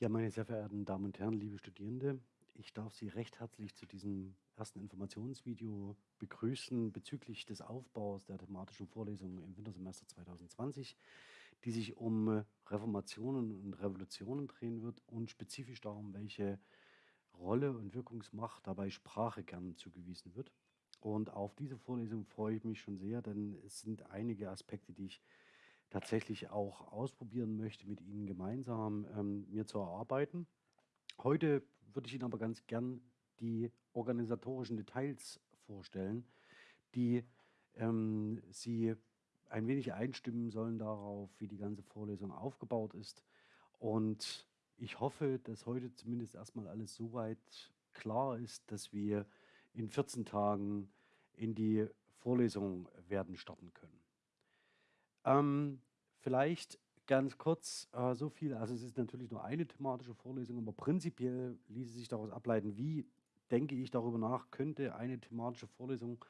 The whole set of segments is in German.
Ja, meine sehr verehrten Damen und Herren, liebe Studierende, ich darf Sie recht herzlich zu diesem ersten Informationsvideo begrüßen bezüglich des Aufbaus der thematischen Vorlesungen im Wintersemester 2020, die sich um Reformationen und Revolutionen drehen wird und spezifisch darum, welche Rolle und Wirkungsmacht dabei Sprache gern zugewiesen wird. Und auf diese Vorlesung freue ich mich schon sehr, denn es sind einige Aspekte, die ich tatsächlich auch ausprobieren möchte, mit Ihnen gemeinsam ähm, mir zu erarbeiten. Heute würde ich Ihnen aber ganz gern die organisatorischen Details vorstellen, die ähm, Sie ein wenig einstimmen sollen darauf, wie die ganze Vorlesung aufgebaut ist. Und ich hoffe, dass heute zumindest erstmal alles so weit klar ist, dass wir in 14 Tagen in die Vorlesung werden starten können. Ähm, vielleicht ganz kurz äh, so viel, also es ist natürlich nur eine thematische Vorlesung, aber prinzipiell ließe sich daraus ableiten, wie denke ich darüber nach, könnte eine thematische Vorlesung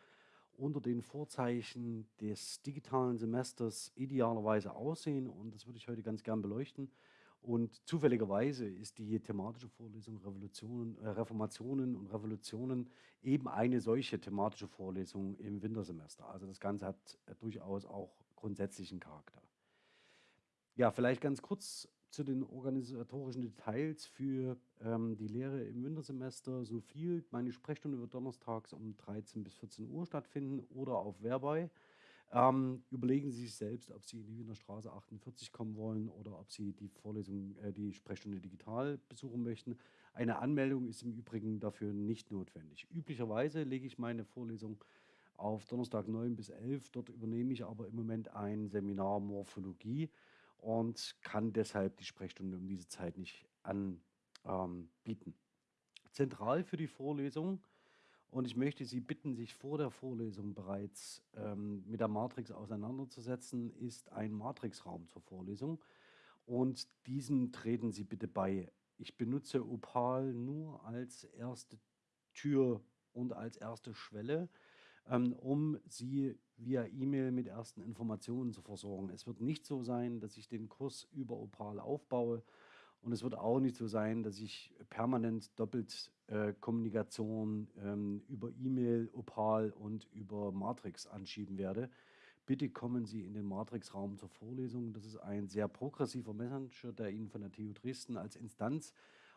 unter den Vorzeichen des digitalen Semesters idealerweise aussehen und das würde ich heute ganz gern beleuchten. Und zufälligerweise ist die thematische Vorlesung Revolutionen, äh, Reformationen und Revolutionen eben eine solche thematische Vorlesung im Wintersemester. Also das Ganze hat äh, durchaus auch grundsätzlichen Charakter. Ja, vielleicht ganz kurz zu den organisatorischen Details für ähm, die Lehre im Wintersemester. So viel, meine Sprechstunde wird donnerstags um 13 bis 14 Uhr stattfinden oder auf Verbei. Ähm, überlegen Sie sich selbst, ob Sie in die Wiener Straße 48 kommen wollen oder ob Sie die Vorlesung, äh, die Sprechstunde digital besuchen möchten. Eine Anmeldung ist im Übrigen dafür nicht notwendig. Üblicherweise lege ich meine Vorlesung auf Donnerstag 9 bis 11. Dort übernehme ich aber im Moment ein Seminar Morphologie und kann deshalb die Sprechstunde um diese Zeit nicht anbieten. Ähm, Zentral für die Vorlesung und ich möchte Sie bitten, sich vor der Vorlesung bereits ähm, mit der Matrix auseinanderzusetzen, ist ein Matrixraum zur Vorlesung. Und diesem treten Sie bitte bei. Ich benutze Opal nur als erste Tür und als erste Schwelle, ähm, um Sie via E-Mail mit ersten Informationen zu versorgen. Es wird nicht so sein, dass ich den Kurs über Opal aufbaue und es wird auch nicht so sein, dass ich permanent doppelt äh, Kommunikation ähm, über E-Mail, Opal und über Matrix anschieben werde. Bitte kommen Sie in den Matrix-Raum zur Vorlesung. Das ist ein sehr progressiver Messenger, der Ihnen von der TU Dresden als Instanz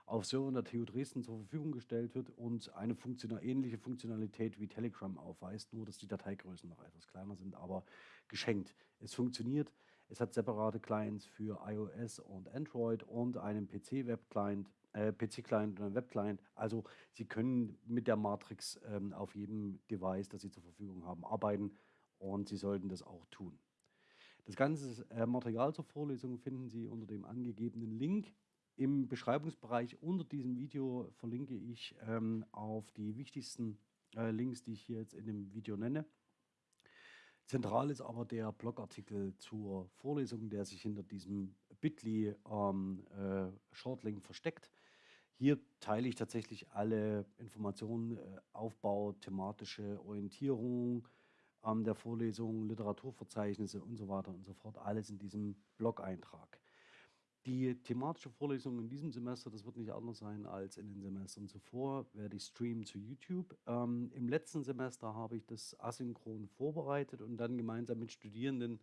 auf Servern der TU Dresden zur Verfügung gestellt wird und eine funktional, ähnliche Funktionalität wie Telegram aufweist, nur dass die Dateigrößen noch etwas kleiner sind, aber geschenkt. Es funktioniert, es hat separate Clients für iOS und Android und einen PC-Web-Client, äh, PC-Client und einen Web-Client. Also Sie können mit der Matrix ähm, auf jedem Device, das Sie zur Verfügung haben, arbeiten und Sie sollten das auch tun. Das ganze äh, Material zur Vorlesung finden Sie unter dem angegebenen Link im Beschreibungsbereich unter diesem Video verlinke ich ähm, auf die wichtigsten äh, Links, die ich hier jetzt in dem Video nenne. Zentral ist aber der Blogartikel zur Vorlesung, der sich hinter diesem Bitly ähm, äh, Shortlink versteckt. Hier teile ich tatsächlich alle Informationen, äh, Aufbau, thematische Orientierung ähm, der Vorlesung, Literaturverzeichnisse und so weiter und so fort, alles in diesem Blog-Eintrag. Die thematische Vorlesung in diesem Semester, das wird nicht anders sein als in den Semestern zuvor, werde ich streamen zu YouTube. Ähm, Im letzten Semester habe ich das asynchron vorbereitet und dann gemeinsam mit Studierenden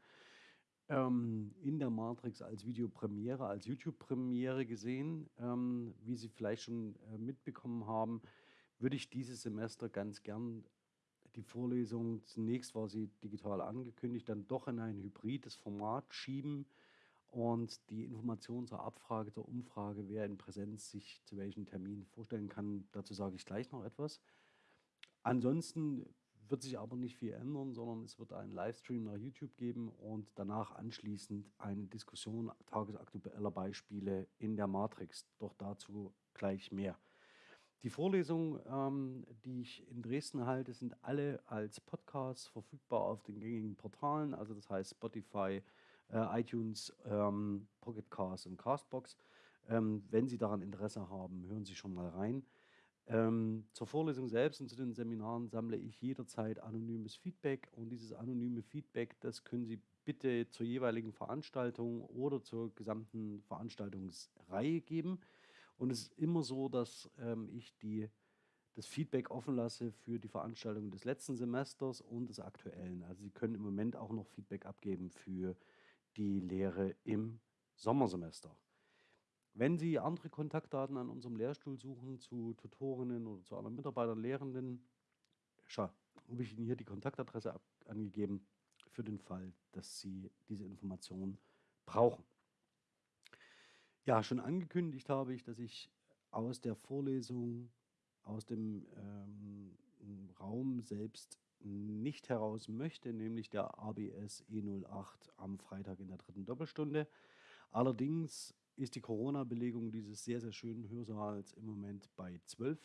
ähm, in der Matrix als Videopremiere, als YouTube-Premiere gesehen. Ähm, wie Sie vielleicht schon äh, mitbekommen haben, würde ich dieses Semester ganz gern die Vorlesung, zunächst war sie digital angekündigt, dann doch in ein hybrides Format schieben und die Information zur Abfrage, zur Umfrage, wer in Präsenz sich zu welchem Termin vorstellen kann, dazu sage ich gleich noch etwas. Ansonsten wird sich aber nicht viel ändern, sondern es wird einen Livestream nach YouTube geben und danach anschließend eine Diskussion tagesaktueller Beispiele in der Matrix. Doch dazu gleich mehr. Die Vorlesungen, ähm, die ich in Dresden halte, sind alle als Podcast verfügbar auf den gängigen Portalen, also das heißt Spotify, äh, iTunes, ähm, Pocket Cast und Castbox. Ähm, wenn Sie daran Interesse haben, hören Sie schon mal rein. Ähm, zur Vorlesung selbst und zu den Seminaren sammle ich jederzeit anonymes Feedback und dieses anonyme Feedback, das können Sie bitte zur jeweiligen Veranstaltung oder zur gesamten Veranstaltungsreihe geben. Und es ist immer so, dass ähm, ich die, das Feedback offen lasse für die Veranstaltungen des letzten Semesters und des aktuellen. Also Sie können im Moment auch noch Feedback abgeben für die Lehre im Sommersemester. Wenn Sie andere Kontaktdaten an unserem Lehrstuhl suchen zu Tutorinnen oder zu anderen Mitarbeitern, Lehrenden, schau, habe ich Ihnen hier die Kontaktadresse angegeben für den Fall, dass Sie diese Informationen brauchen. Ja, schon angekündigt habe ich, dass ich aus der Vorlesung, aus dem ähm, Raum selbst nicht heraus möchte, nämlich der ABS E08 am Freitag in der dritten Doppelstunde. Allerdings ist die Corona-Belegung dieses sehr, sehr schönen Hörsaals im Moment bei 12.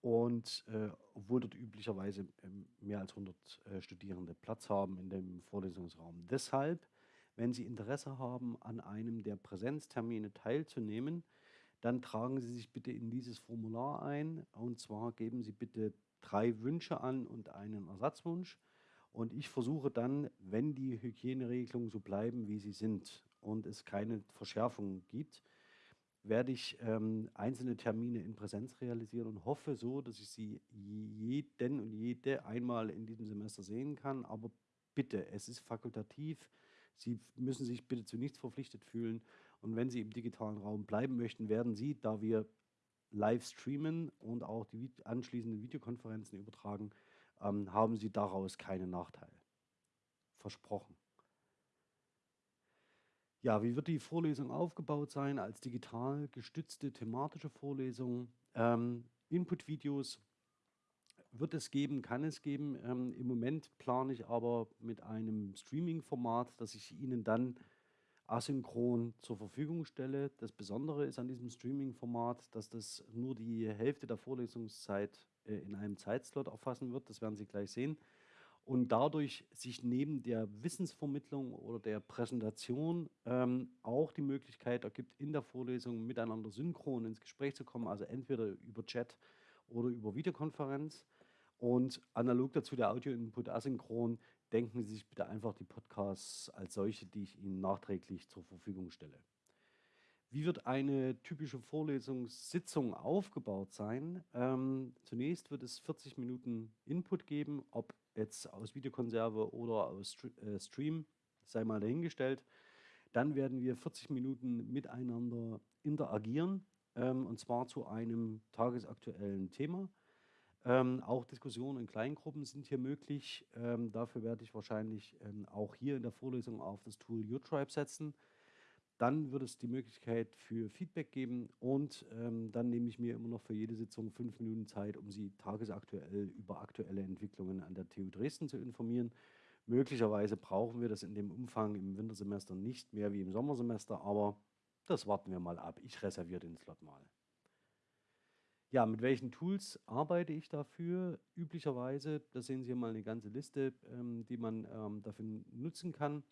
Und äh, obwohl dort üblicherweise ähm, mehr als 100 äh, Studierende Platz haben in dem Vorlesungsraum. Deshalb, wenn Sie Interesse haben, an einem der Präsenztermine teilzunehmen, dann tragen Sie sich bitte in dieses Formular ein. Und zwar geben Sie bitte drei Wünsche an und einen Ersatzwunsch. Und ich versuche dann, wenn die Hygieneregelungen so bleiben, wie sie sind und es keine Verschärfungen gibt, werde ich ähm, einzelne Termine in Präsenz realisieren und hoffe so, dass ich sie jeden und jede einmal in diesem Semester sehen kann. Aber bitte, es ist fakultativ. Sie müssen sich bitte zu nichts verpflichtet fühlen. Und wenn Sie im digitalen Raum bleiben möchten, werden Sie, da wir live streamen und auch die anschließenden Videokonferenzen übertragen, ähm, haben Sie daraus keinen Nachteil. Versprochen. Ja, wie wird die Vorlesung aufgebaut sein? Als digital gestützte thematische Vorlesung. Ähm, Input-Videos wird es geben, kann es geben. Ähm, Im Moment plane ich aber mit einem Streaming-Format, das ich Ihnen dann asynchron zur Verfügung stelle. Das Besondere ist an diesem Streaming-Format, dass das nur die Hälfte der Vorlesungszeit äh, in einem Zeitslot erfassen wird. Das werden Sie gleich sehen und dadurch sich neben der Wissensvermittlung oder der Präsentation ähm, auch die Möglichkeit ergibt, in der Vorlesung miteinander synchron ins Gespräch zu kommen, also entweder über Chat oder über Videokonferenz. Und analog dazu der Audio-Input asynchron, denken Sie sich bitte einfach die Podcasts als solche, die ich Ihnen nachträglich zur Verfügung stelle. Wie wird eine typische Vorlesungssitzung aufgebaut sein? Ähm, zunächst wird es 40 Minuten Input geben, ob jetzt aus Videokonserve oder aus äh, Stream, sei mal dahingestellt. Dann werden wir 40 Minuten miteinander interagieren, ähm, und zwar zu einem tagesaktuellen Thema. Ähm, auch Diskussionen in Kleingruppen sind hier möglich. Ähm, dafür werde ich wahrscheinlich ähm, auch hier in der Vorlesung auf das Tool YouTribe setzen. Dann wird es die Möglichkeit für Feedback geben und ähm, dann nehme ich mir immer noch für jede Sitzung fünf Minuten Zeit, um Sie tagesaktuell über aktuelle Entwicklungen an der TU Dresden zu informieren. Möglicherweise brauchen wir das in dem Umfang im Wintersemester nicht mehr wie im Sommersemester, aber das warten wir mal ab. Ich reserviere den Slot mal. Ja, mit welchen Tools arbeite ich dafür? Üblicherweise, da sehen Sie hier mal eine ganze Liste, ähm, die man ähm, dafür nutzen kann.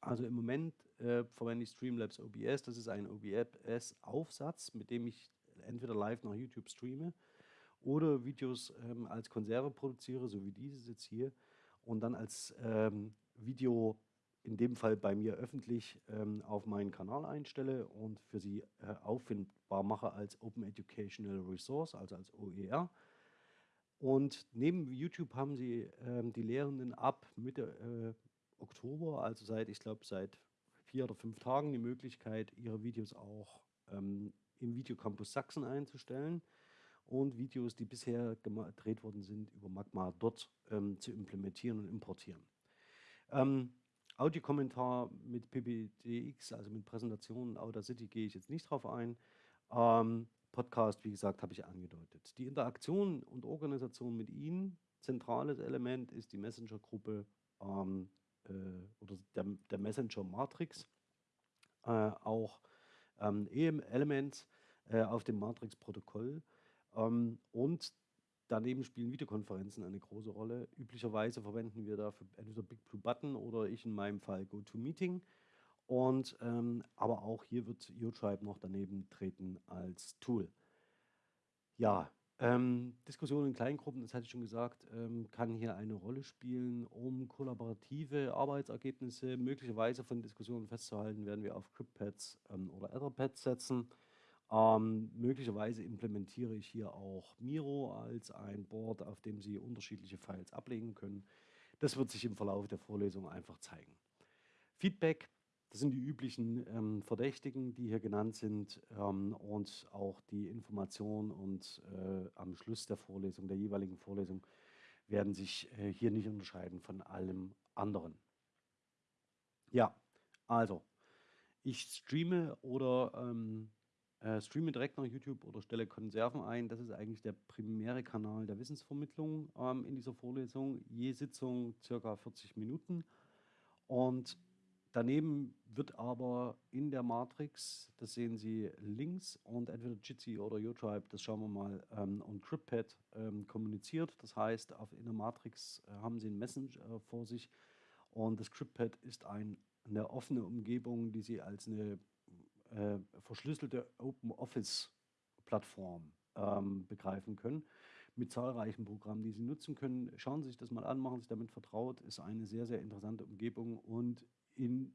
Also im Moment äh, verwende ich Streamlabs OBS. Das ist ein OBS-Aufsatz, mit dem ich entweder live nach YouTube streame oder Videos ähm, als Konserve produziere, so wie dieses jetzt hier, und dann als ähm, Video in dem Fall bei mir öffentlich ähm, auf meinen Kanal einstelle und für Sie äh, auffindbar mache als Open Educational Resource, also als OER. Und neben YouTube haben Sie ähm, die Lehrenden ab Mitte äh, Oktober, also seit, ich glaube, seit vier oder fünf Tagen die Möglichkeit, ihre Videos auch ähm, im Videocampus Sachsen einzustellen und Videos, die bisher gedreht worden sind, über Magma dort ähm, zu implementieren und importieren. Ähm, Audiokommentar mit PBDX, also mit Präsentationen Audacity, gehe ich jetzt nicht drauf ein. Ähm, Podcast, wie gesagt, habe ich angedeutet. Die Interaktion und Organisation mit Ihnen, zentrales Element ist die Messenger-Gruppe ähm, äh, oder der, der Messenger Matrix, äh, auch ähm, EM-Elements äh, auf dem Matrix-Protokoll. Ähm, und daneben spielen Videokonferenzen eine große Rolle. Üblicherweise verwenden wir dafür entweder Big Blue Button oder ich in meinem Fall GoToMeeting. Und ähm, aber auch hier wird YouTribe noch daneben treten als Tool. Ja, ähm, Diskussion in Kleingruppen, das hatte ich schon gesagt, ähm, kann hier eine Rolle spielen, um kollaborative Arbeitsergebnisse möglicherweise von Diskussionen festzuhalten, werden wir auf CryptPads ähm, oder Etherpads setzen. Ähm, möglicherweise implementiere ich hier auch Miro als ein Board, auf dem Sie unterschiedliche Files ablegen können. Das wird sich im Verlauf der Vorlesung einfach zeigen. Feedback, das sind die üblichen ähm, Verdächtigen, die hier genannt sind ähm, und auch die Informationen und äh, am Schluss der Vorlesung, der jeweiligen Vorlesung, werden sich äh, hier nicht unterscheiden von allem anderen. Ja, also ich streame oder ähm, äh, streame direkt nach YouTube oder stelle Konserven ein. Das ist eigentlich der primäre Kanal der Wissensvermittlung ähm, in dieser Vorlesung. Je Sitzung circa 40 Minuten. Und daneben wird aber in der Matrix, das sehen Sie links, und entweder Jitsi oder YouTribe, das schauen wir mal, ähm, und CryptPad ähm, kommuniziert. Das heißt, auf, in der Matrix äh, haben Sie ein Messenger äh, vor sich und das CryptPad ist ein, eine offene Umgebung, die Sie als eine äh, verschlüsselte Open Office Plattform ähm, begreifen können mit zahlreichen Programmen, die Sie nutzen können. Schauen Sie sich das mal an, machen Sie sich damit vertraut. Ist eine sehr, sehr interessante Umgebung und in,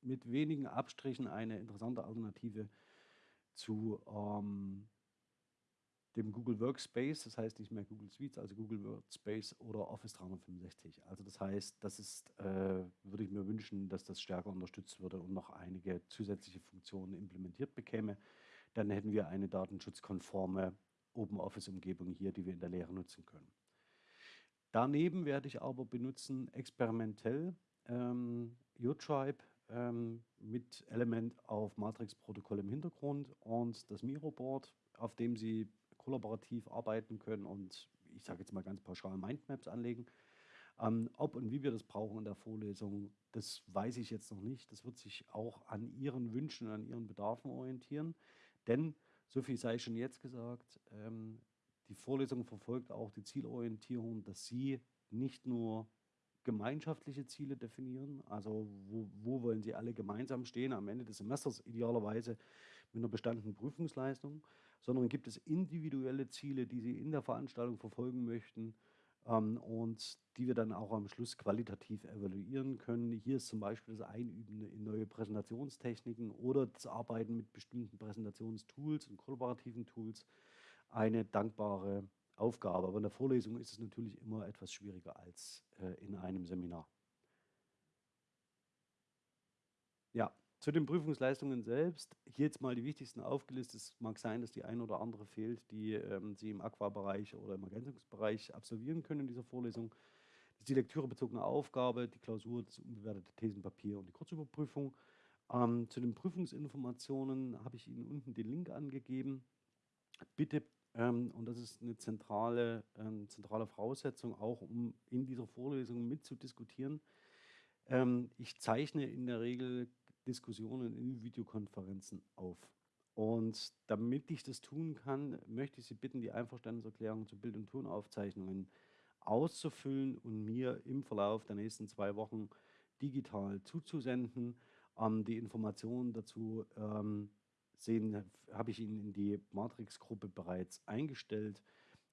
mit wenigen Abstrichen eine interessante Alternative zu ähm, dem Google Workspace, das heißt nicht mehr Google Suites, also Google Workspace oder Office 365. Also das heißt, das ist, äh, würde ich mir wünschen, dass das stärker unterstützt würde und noch einige zusätzliche Funktionen implementiert bekäme. Dann hätten wir eine datenschutzkonforme Open Office Umgebung hier, die wir in der Lehre nutzen können. Daneben werde ich aber benutzen experimentell ähm, UTribe ähm, mit Element auf Matrix-Protokoll im Hintergrund und das Miro-Board, auf dem Sie kollaborativ arbeiten können und ich sage jetzt mal ganz pauschal Mindmaps anlegen. Ähm, ob und wie wir das brauchen in der Vorlesung, das weiß ich jetzt noch nicht. Das wird sich auch an Ihren Wünschen, an Ihren Bedarfen orientieren. Denn, so viel sei schon jetzt gesagt, ähm, die Vorlesung verfolgt auch die Zielorientierung, dass Sie nicht nur gemeinschaftliche Ziele definieren, also wo, wo wollen Sie alle gemeinsam stehen am Ende des Semesters, idealerweise mit einer bestandenen Prüfungsleistung, sondern gibt es individuelle Ziele, die Sie in der Veranstaltung verfolgen möchten ähm, und die wir dann auch am Schluss qualitativ evaluieren können. Hier ist zum Beispiel das Einüben in neue Präsentationstechniken oder das Arbeiten mit bestimmten Präsentationstools und kollaborativen Tools eine dankbare Aufgabe. Aber in der Vorlesung ist es natürlich immer etwas schwieriger als äh, in einem Seminar. Ja, zu den Prüfungsleistungen selbst, hier jetzt mal die wichtigsten aufgelistet. Es mag sein, dass die eine oder andere fehlt, die ähm, Sie im Aqua-Bereich oder im Ergänzungsbereich absolvieren können in dieser Vorlesung. Das ist die lektürebezogene Aufgabe, die Klausur, das unbewertete Thesenpapier und die Kurzüberprüfung. Ähm, zu den Prüfungsinformationen habe ich Ihnen unten den Link angegeben. Bitte, ähm, und das ist eine zentrale, ähm, zentrale Voraussetzung, auch um in dieser Vorlesung mitzudiskutieren. Ähm, ich zeichne in der Regel Diskussionen in Videokonferenzen auf. Und damit ich das tun kann, möchte ich Sie bitten, die Einverständniserklärung zu Bild- und Tonaufzeichnungen auszufüllen und mir im Verlauf der nächsten zwei Wochen digital zuzusenden. Ähm, die Informationen dazu ähm, sehen, habe ich Ihnen in die Matrix-Gruppe bereits eingestellt.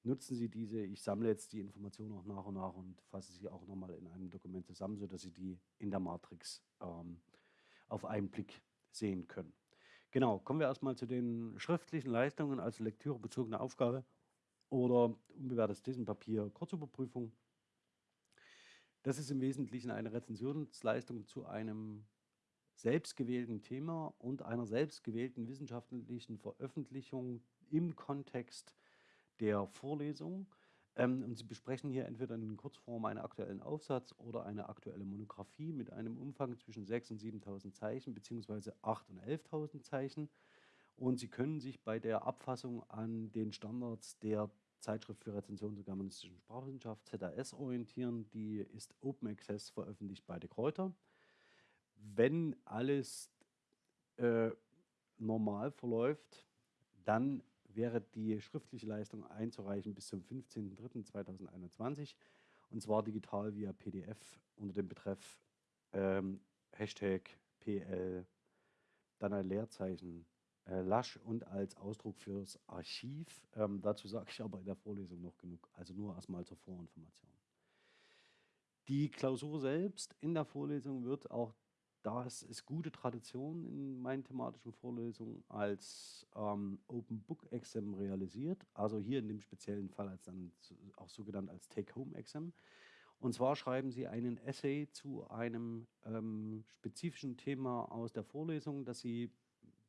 Nutzen Sie diese. Ich sammle jetzt die Informationen auch nach und nach und fasse sie auch nochmal in einem Dokument zusammen, sodass Sie die in der Matrix ähm, auf einen Blick sehen können. Genau, kommen wir erstmal zu den schriftlichen Leistungen als lektürebezogene Aufgabe oder unbewertetes Thesenpapier Kurzüberprüfung. Das ist im Wesentlichen eine Rezensionsleistung zu einem selbstgewählten Thema und einer selbstgewählten wissenschaftlichen Veröffentlichung im Kontext der Vorlesung. Ähm, und Sie besprechen hier entweder in Kurzform einen aktuellen Aufsatz oder eine aktuelle Monographie mit einem Umfang zwischen 6.000 und 7.000 Zeichen beziehungsweise 8.000 und 11.000 Zeichen. Und Sie können sich bei der Abfassung an den Standards der Zeitschrift für Rezension zur germanistischen Sprachwissenschaft ZAS orientieren. Die ist Open Access veröffentlicht bei De Kräuter. Wenn alles äh, normal verläuft, dann wäre die schriftliche Leistung einzureichen bis zum 15.03.2021 und zwar digital via PDF unter dem Betreff ähm, Hashtag PL, dann ein Leerzeichen äh, Lasch und als Ausdruck fürs Archiv. Ähm, dazu sage ich aber in der Vorlesung noch genug, also nur erstmal zur Vorinformation. Die Klausur selbst in der Vorlesung wird auch das ist gute Tradition in meinen thematischen Vorlesungen als ähm, Open Book Exam realisiert. Also hier in dem speziellen Fall als dann auch so genannt als Take-Home Exam. Und zwar schreiben Sie einen Essay zu einem ähm, spezifischen Thema aus der Vorlesung, das Sie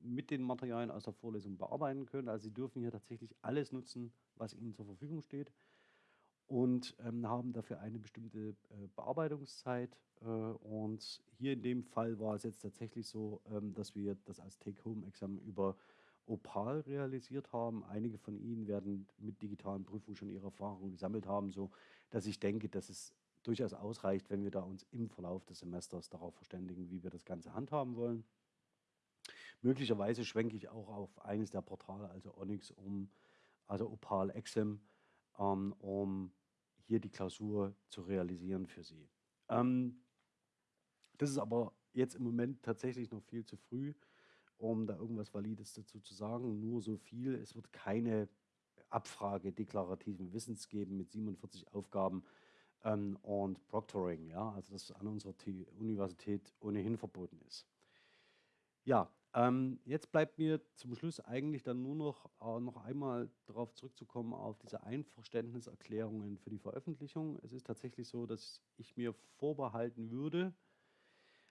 mit den Materialien aus der Vorlesung bearbeiten können. Also Sie dürfen hier tatsächlich alles nutzen, was Ihnen zur Verfügung steht und ähm, haben dafür eine bestimmte äh, Bearbeitungszeit. Äh, und hier in dem Fall war es jetzt tatsächlich so, ähm, dass wir das als Take-Home-Examen über Opal realisiert haben. Einige von Ihnen werden mit digitalen Prüfungen schon ihre Erfahrungen gesammelt haben, so dass ich denke, dass es durchaus ausreicht, wenn wir da uns im Verlauf des Semesters darauf verständigen, wie wir das Ganze handhaben wollen. Möglicherweise schwenke ich auch auf eines der Portale, also Onyx, um, also Opal Exam, ähm, um hier die Klausur zu realisieren für Sie. Ähm, das ist aber jetzt im Moment tatsächlich noch viel zu früh, um da irgendwas Valides dazu zu sagen. Nur so viel, es wird keine Abfrage deklarativen Wissens geben mit 47 Aufgaben ähm, und Proctoring, ja, also das an unserer Universität ohnehin verboten ist. Ja, ähm, jetzt bleibt mir zum Schluss eigentlich dann nur noch, äh, noch einmal darauf zurückzukommen, auf diese Einverständniserklärungen für die Veröffentlichung. Es ist tatsächlich so, dass ich mir vorbehalten würde,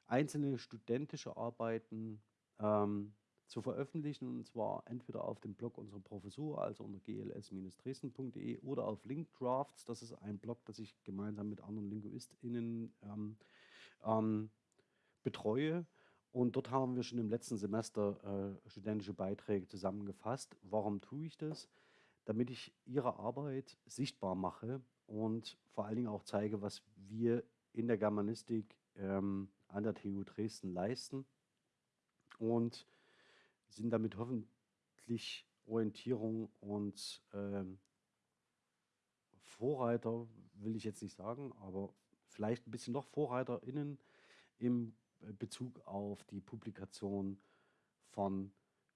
einzelne studentische Arbeiten ähm, zu veröffentlichen, und zwar entweder auf dem Blog unserer Professur, also unter gls-dresden.de oder auf Linkdrafts. Das ist ein Blog, das ich gemeinsam mit anderen LinguistInnen ähm, ähm, betreue. Und dort haben wir schon im letzten Semester äh, studentische Beiträge zusammengefasst. Warum tue ich das? Damit ich Ihre Arbeit sichtbar mache und vor allen Dingen auch zeige, was wir in der Germanistik ähm, an der TU Dresden leisten und sind damit hoffentlich Orientierung und ähm, Vorreiter, will ich jetzt nicht sagen, aber vielleicht ein bisschen noch VorreiterInnen im Bezug auf die Publikation von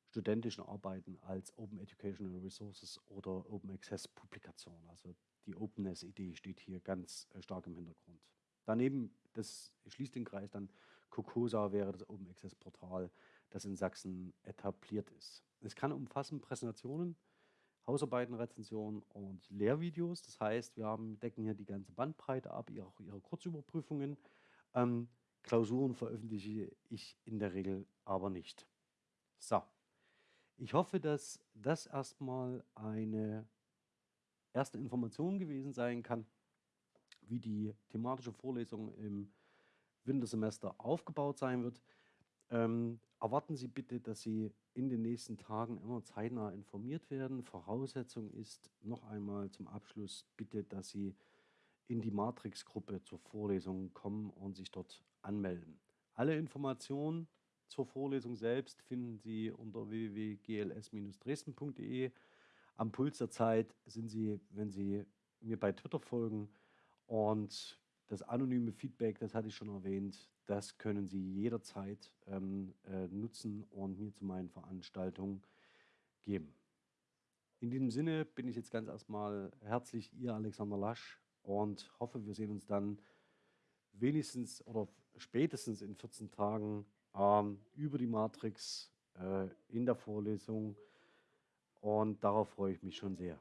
studentischen Arbeiten als Open Educational Resources oder Open Access Publikation. Also die Openness-Idee steht hier ganz äh, stark im Hintergrund. Daneben, das schließt den Kreis dann, COCOSA wäre das Open Access Portal, das in Sachsen etabliert ist. Es kann umfassen Präsentationen, Hausarbeiten, Rezensionen und Lehrvideos. Das heißt, wir haben, decken hier die ganze Bandbreite ab, auch ihre Kurzüberprüfungen. Ähm, Klausuren veröffentliche ich in der Regel aber nicht. So, ich hoffe, dass das erstmal eine erste Information gewesen sein kann, wie die thematische Vorlesung im Wintersemester aufgebaut sein wird. Ähm, erwarten Sie bitte, dass Sie in den nächsten Tagen immer zeitnah informiert werden. Voraussetzung ist noch einmal zum Abschluss bitte, dass Sie in die Matrix-Gruppe zur Vorlesung kommen und sich dort anmelden. Alle Informationen zur Vorlesung selbst finden Sie unter www.gls-dresden.de. Am Puls der Zeit sind Sie, wenn Sie mir bei Twitter folgen und das anonyme Feedback, das hatte ich schon erwähnt, das können Sie jederzeit ähm, äh, nutzen und mir zu meinen Veranstaltungen geben. In diesem Sinne bin ich jetzt ganz erstmal herzlich Ihr Alexander Lasch und hoffe, wir sehen uns dann wenigstens oder spätestens in 14 Tagen ähm, über die Matrix äh, in der Vorlesung und darauf freue ich mich schon sehr.